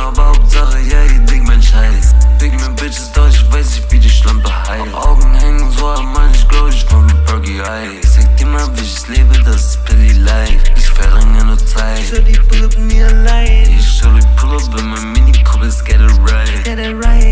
aber Hauptsache, yeah, ihr Ding, mein Scheiß. Fick mir Bitches Deutsch, ich weiß nicht, wie die Schlampe heilt. Augen hängen so am Mann, ich glaub, ich von Burger Eyes. Sag dir mal, wie ich lebe, das ist Billy Life. Ich verringe nur Zeit. Ich soll die pull up, mir allein. Ich soll die pull up in meinem Mini-Coupe, let's get it right. Get it right.